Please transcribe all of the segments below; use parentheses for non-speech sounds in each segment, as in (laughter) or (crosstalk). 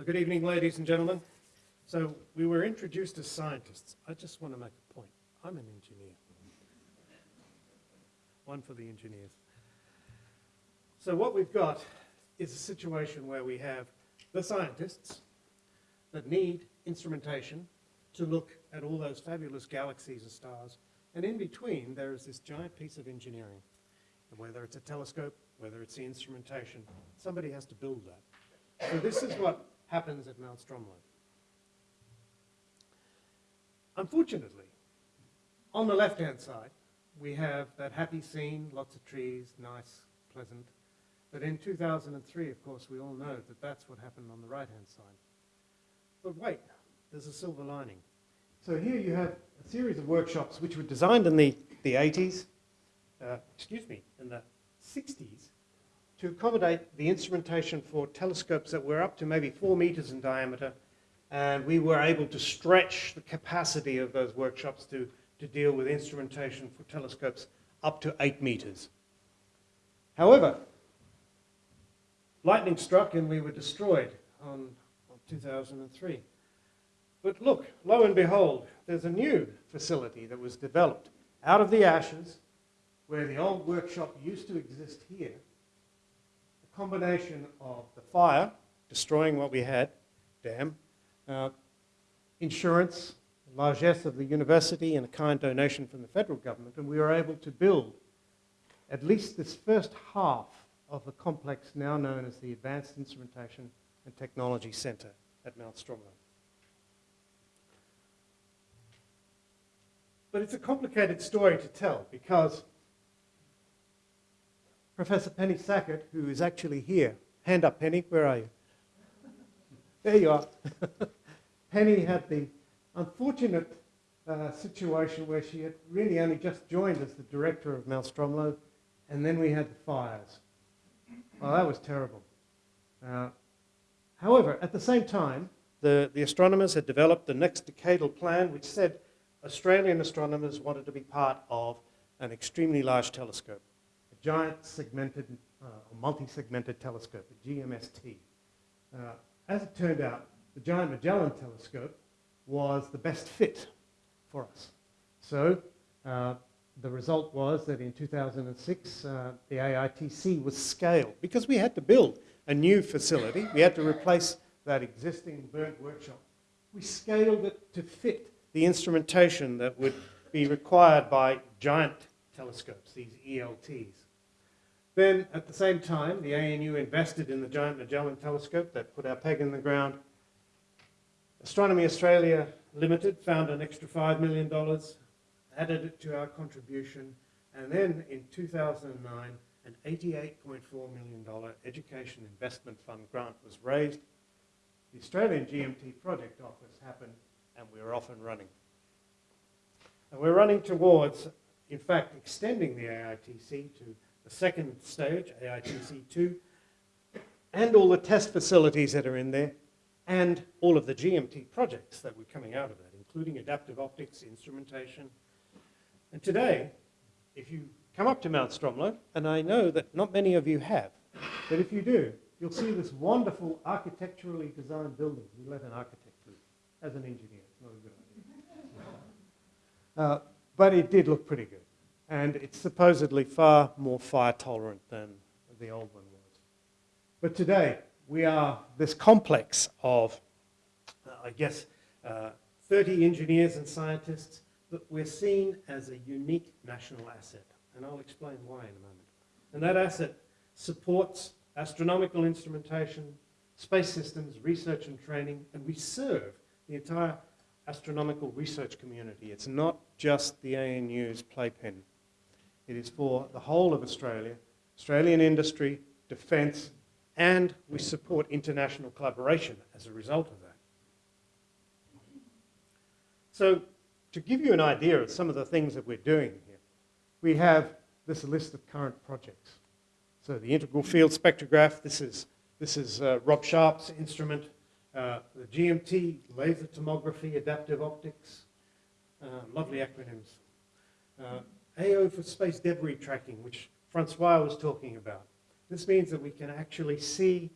So good evening, ladies and gentlemen. So we were introduced as scientists. I just want to make a point. I'm an engineer. One for the engineers. So what we've got is a situation where we have the scientists that need instrumentation to look at all those fabulous galaxies and stars. And in between, there is this giant piece of engineering. And whether it's a telescope, whether it's the instrumentation, somebody has to build that. So this is what happens at Mount Stromlo. Unfortunately, on the left-hand side, we have that happy scene, lots of trees, nice, pleasant. But in 2003, of course, we all know that that's what happened on the right-hand side. But wait, there's a silver lining. So here you have a series of workshops which were designed in the, the 80s, uh, excuse me, in the 60s, to accommodate the instrumentation for telescopes that were up to maybe four meters in diameter, and we were able to stretch the capacity of those workshops to, to deal with instrumentation for telescopes up to eight meters. However, lightning struck and we were destroyed on, on 2003. But look, lo and behold, there's a new facility that was developed out of the ashes where the old workshop used to exist here combination of the fire, destroying what we had, dam, uh, insurance, largesse of the university, and a kind donation from the federal government, and we were able to build at least this first half of the complex now known as the Advanced Instrumentation and Technology Center at Mount Stromlo. But it's a complicated story to tell because Professor Penny Sackett, who is actually here. Hand up, Penny. Where are you? There you are. (laughs) Penny had the unfortunate uh, situation where she had really only just joined as the director of Mount Stromlo, and then we had the fires. Well, that was terrible. Uh, however, at the same time, the, the astronomers had developed the next decadal plan, which said Australian astronomers wanted to be part of an extremely large telescope giant segmented, uh, multi-segmented telescope, the GMST. Uh, as it turned out, the Giant Magellan Telescope was the best fit for us. So uh, the result was that in 2006, uh, the AITC was scaled because we had to build a new facility. We had to replace that existing burnt workshop. We scaled it to fit the instrumentation that would be required by giant telescopes, these ELTs. Then, at the same time, the ANU invested in the Giant Magellan Telescope that put our peg in the ground. Astronomy Australia Limited found an extra $5 million, added it to our contribution, and then in 2009, an $88.4 million Education Investment Fund grant was raised. The Australian GMT Project Office happened, and we are off and running. And we're running towards, in fact, extending the AITC to the second stage, AITC2, and all the test facilities that are in there, and all of the GMT projects that were coming out of that, including adaptive optics, instrumentation. And today, if you come up to Mount Stromlo, and I know that not many of you have, but if you do, you'll see this wonderful architecturally designed building. We let an architect do. As an engineer, it's not a good idea. Uh, but it did look pretty good and it's supposedly far more fire tolerant than the old one was. But today, we are this complex of, uh, I guess, uh, 30 engineers and scientists that we're seen as a unique national asset. And I'll explain why in a moment. And that asset supports astronomical instrumentation, space systems, research and training, and we serve the entire astronomical research community. It's not just the ANU's playpen. It is for the whole of Australia, Australian industry, defence, and we support international collaboration as a result of that. So to give you an idea of some of the things that we're doing here, we have this list of current projects. So the integral field spectrograph, this is, this is uh, Rob Sharp's instrument, uh, the GMT, laser tomography, adaptive optics, uh, lovely acronyms. AO for space debris tracking, which Francois was talking about. This means that we can actually see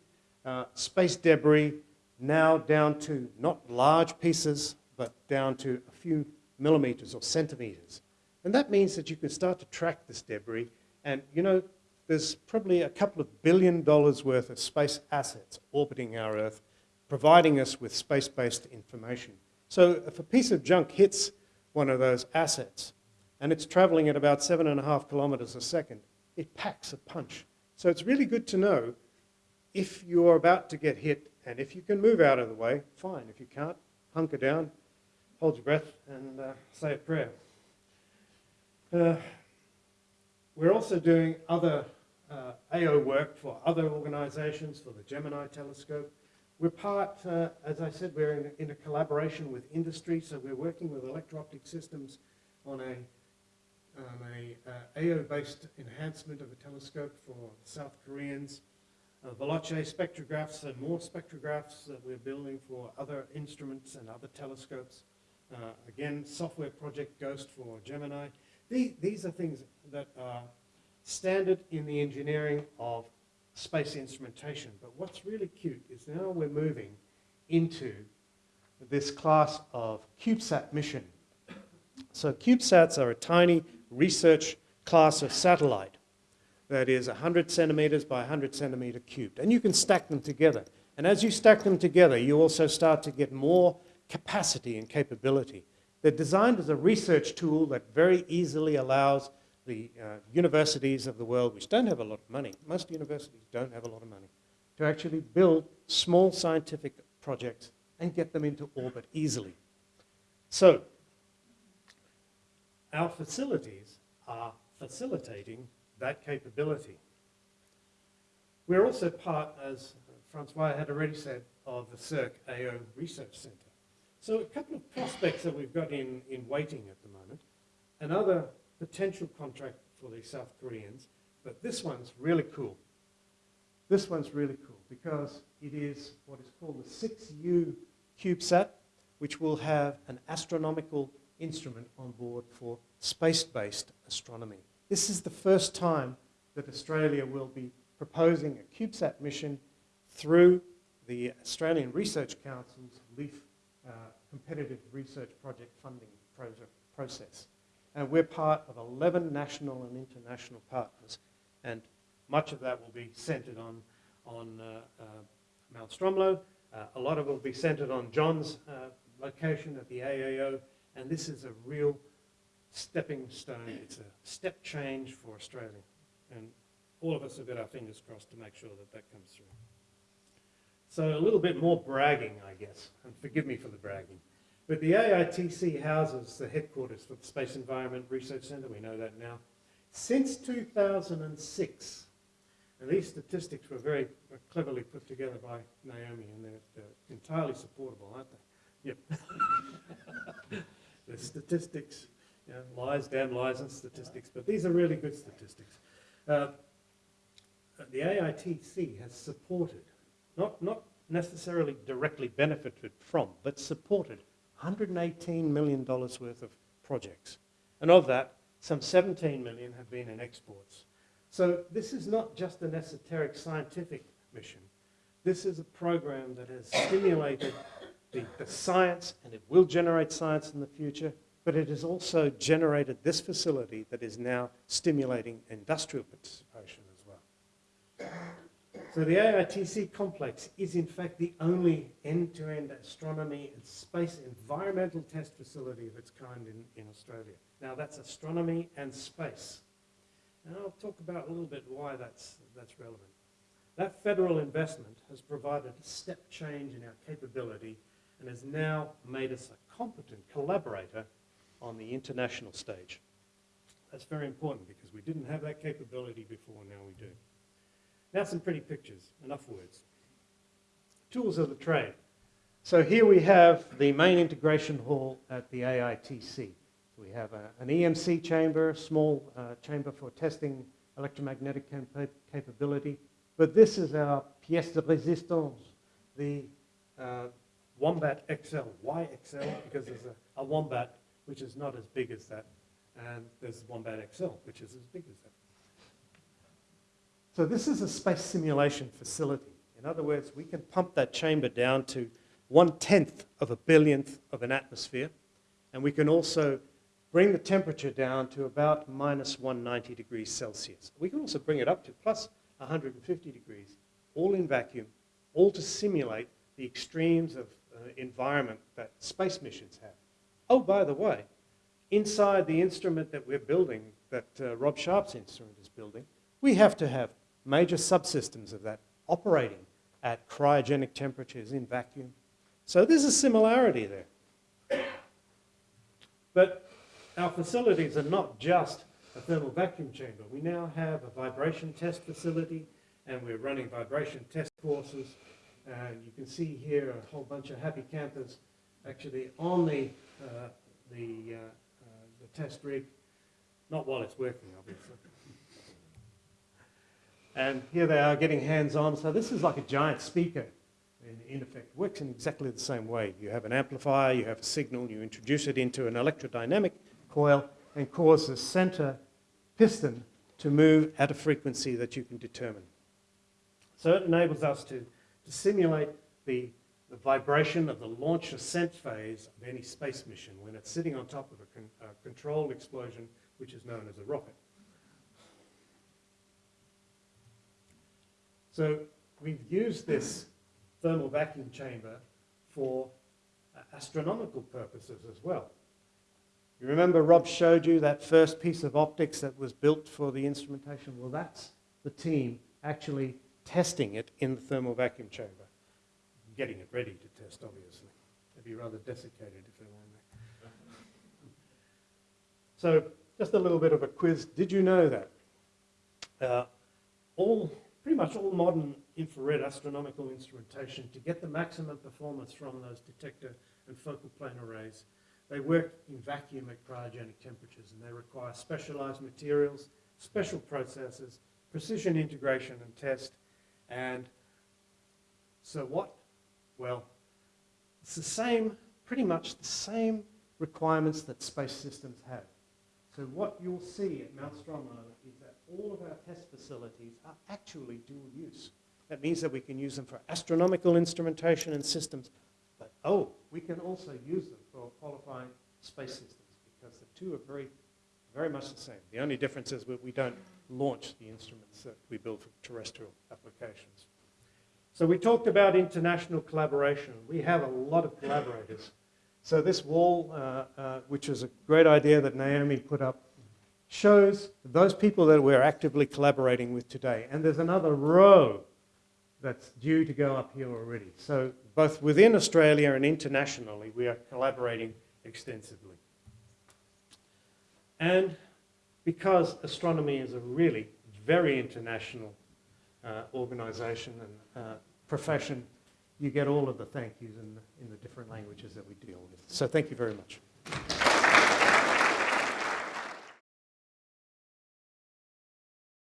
uh, space debris now down to not large pieces, but down to a few millimeters or centimeters. And that means that you can start to track this debris. And, you know, there's probably a couple of billion dollars worth of space assets orbiting our Earth, providing us with space-based information. So if a piece of junk hits one of those assets, and it's traveling at about seven and a half kilometers a second, it packs a punch. So it's really good to know if you're about to get hit, and if you can move out of the way, fine. If you can't, hunker down, hold your breath, and uh, say a prayer. Uh, we're also doing other uh, AO work for other organizations, for the Gemini telescope. We're part, uh, as I said, we're in, in, a collaboration with industry, so we're working with electro-optic systems on a, um, a uh, AO-based enhancement of a telescope for South Koreans. Uh, Veloce spectrographs and more spectrographs that we're building for other instruments and other telescopes. Uh, again, software project Ghost for Gemini. These, these are things that are standard in the engineering of space instrumentation. But what's really cute is now we're moving into this class of CubeSat mission. So CubeSats are a tiny research class of satellite that is 100 centimeters by 100 centimeter cubed. And you can stack them together. And as you stack them together, you also start to get more capacity and capability. They're designed as a research tool that very easily allows the uh, universities of the world, which don't have a lot of money, most universities don't have a lot of money, to actually build small scientific projects and get them into orbit easily. So, our facilities are facilitating that capability. We're also part, as Francois had already said, of the SERC AO Research Centre. So a couple of prospects that we've got in, in waiting at the moment. Another potential contract for the South Koreans, but this one's really cool. This one's really cool because it is what is called the 6U CubeSat, which will have an astronomical instrument on board for space-based astronomy. This is the first time that Australia will be proposing a CubeSat mission through the Australian Research Council's LIEF uh, competitive research project funding process. And we're part of 11 national and international partners. And much of that will be centered on, on uh, uh, Mount Stromlo. Uh, a lot of it will be centered on John's uh, location at the AAO. And this is a real stepping stone. It's a step change for Australia. And all of us have got our fingers crossed to make sure that that comes through. So a little bit more bragging, I guess. And forgive me for the bragging. But the AITC houses the headquarters for the Space Environment Research Centre, we know that now. Since 2006, and these statistics were very cleverly put together by Naomi, and they're, they're entirely supportable, aren't they? Yep. (laughs) the statistics, you know, lies, damn lies and statistics, but these are really good statistics. Uh, the AITC has supported, not, not necessarily directly benefited from, but supported $118 million worth of projects. And of that, some 17 million have been in exports. So this is not just an esoteric scientific mission. This is a program that has stimulated the, science, and it will generate science in the future, but it has also generated this facility that is now stimulating industrial participation as well. So the AITC complex is in fact the only end-to-end -end astronomy and space environmental test facility of its kind in, in Australia. Now that's astronomy and space. And I'll talk about a little bit why that's, that's relevant. That federal investment has provided a step change in our capability and has now made us a competent collaborator on the international stage. That's very important because we didn't have that capability before, now we do. Now some pretty pictures, enough words. Tools of the trade. So here we have the main integration hall at the AITC. We have a, an EMC chamber, a small uh, chamber for testing electromagnetic capability. But this is our pièce de résistance, the uh, Wombat XL. Why XL? Because there's a, a Wombat which is not as big as that, and there's Wombat XL, which is as big as that. So this is a space simulation facility. In other words, we can pump that chamber down to one-tenth of a billionth of an atmosphere, and we can also bring the temperature down to about minus 190 degrees Celsius. We can also bring it up to plus 150 degrees, all in vacuum, all to simulate the extremes of uh, environment that space missions have. Oh, by the way, inside the instrument that we're building, that uh, Rob Sharp's instrument is building, we have to have major subsystems of that operating at cryogenic temperatures in vacuum. So there's a similarity there. But our facilities are not just a thermal vacuum chamber. We now have a vibration test facility and we're running vibration test courses. And you can see here a whole bunch of happy campers actually on the, uh, the, uh, uh, the test rig, not while it's working, obviously. And here they are getting hands-on. So this is like a giant speaker, in, in effect. works in exactly the same way. You have an amplifier, you have a signal, you introduce it into an electrodynamic coil and cause the center piston to move at a frequency that you can determine. So it enables us to, to simulate the, the vibration of the launch ascent phase of any space mission when it's sitting on top of a, con a controlled explosion, which is known as a rocket. So we've used this thermal vacuum chamber for uh, astronomical purposes as well. You remember Rob showed you that first piece of optics that was built for the instrumentation? Well, that's the team actually testing it in the thermal vacuum chamber. Getting it ready to test, obviously. They'd be rather desiccated if they weren't there. (laughs) So, just a little bit of a quiz. Did you know that uh, all pretty much all modern infrared astronomical instrumentation to get the maximum performance from those detector and focal plane arrays. They work in vacuum at cryogenic temperatures and they require specialized materials, special processes, precision integration and test. And so what? Well, it's the same, pretty much the same requirements that space systems have. So what you'll see at Mount Stromlo is that all of our test facilities are actually dual use. That means that we can use them for astronomical instrumentation and systems, but oh, we can also use them for qualifying space systems because the two are very, very much the same. The only difference is we don't launch the instruments that we build for terrestrial applications. So we talked about international collaboration. We have a lot of collaborators. So this wall, uh, uh, which is a great idea that Naomi put up shows those people that we're actively collaborating with today. And there's another row that's due to go up here already. So both within Australia and internationally, we are collaborating extensively. And because astronomy is a really very international uh, organization and uh, profession, you get all of the thank yous in the, in the different languages that we deal with. So thank you very much.